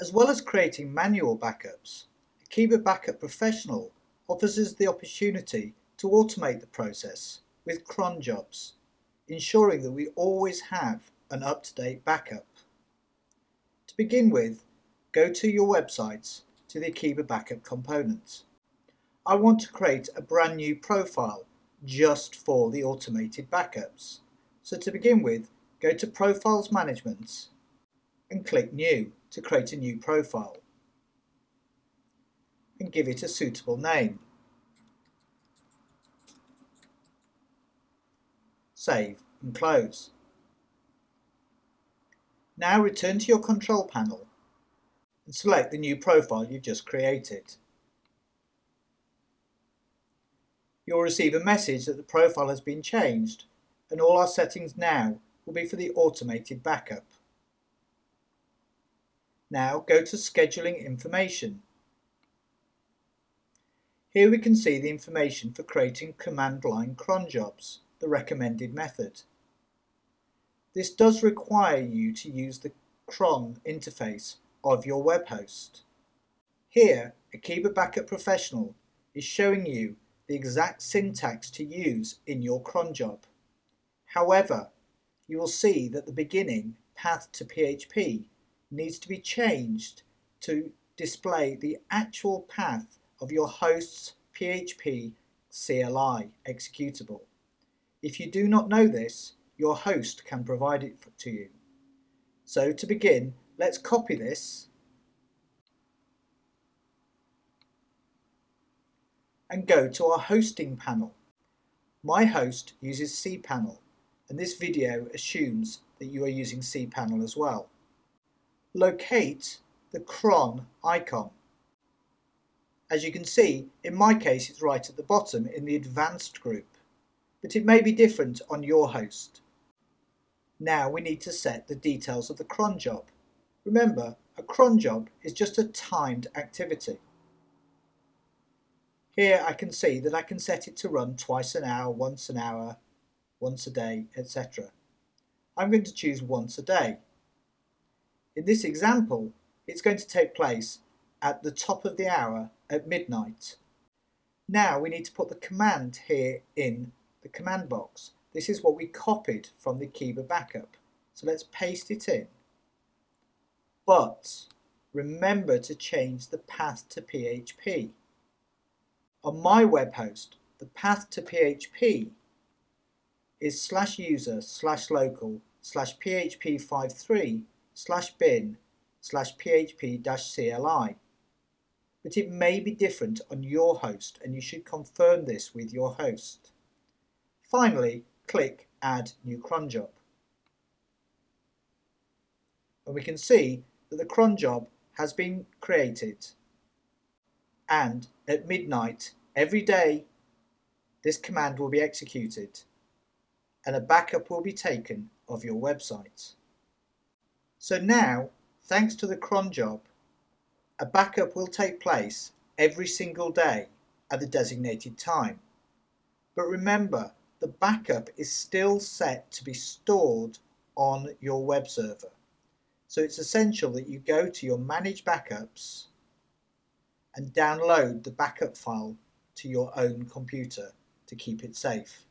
As well as creating manual backups, Akeeba Backup Professional offers us the opportunity to automate the process with cron jobs, ensuring that we always have an up-to-date backup. To begin with, go to your websites to the Akeeba Backup components. I want to create a brand new profile just for the automated backups. So to begin with, go to Profiles Management and click New to create a new profile and give it a suitable name. Save and close. Now return to your control panel and select the new profile you've just created. You'll receive a message that the profile has been changed and all our settings now will be for the automated backup. Now go to Scheduling Information. Here we can see the information for creating command line cron jobs, the recommended method. This does require you to use the cron interface of your web host. Here, Akeeba Backup Professional is showing you the exact syntax to use in your cron job. However, you will see that the beginning path to PHP needs to be changed to display the actual path of your host's PHP CLI executable. If you do not know this, your host can provide it to you. So to begin, let's copy this and go to our hosting panel. My host uses cPanel and this video assumes that you are using cPanel as well locate the cron icon. As you can see, in my case it's right at the bottom in the advanced group, but it may be different on your host. Now we need to set the details of the cron job. Remember, a cron job is just a timed activity. Here I can see that I can set it to run twice an hour, once an hour, once a day, etc. I'm going to choose once a day. In this example, it's going to take place at the top of the hour at midnight. Now we need to put the command here in the command box. This is what we copied from the Akeeba backup. So let's paste it in. But remember to change the path to PHP. On my web host, the path to PHP is slash user slash local slash php53 slash bin slash php dash CLI. But it may be different on your host and you should confirm this with your host. Finally, click Add New cron job. And we can see that the cron job has been created and at midnight every day this command will be executed and a backup will be taken of your website. So now, thanks to the cron job, a backup will take place every single day at the designated time. But remember, the backup is still set to be stored on your web server. So it's essential that you go to your Manage Backups and download the backup file to your own computer to keep it safe.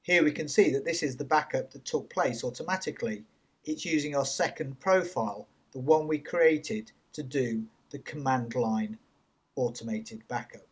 Here we can see that this is the backup that took place automatically it's using our second profile, the one we created to do the command line automated backup.